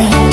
sing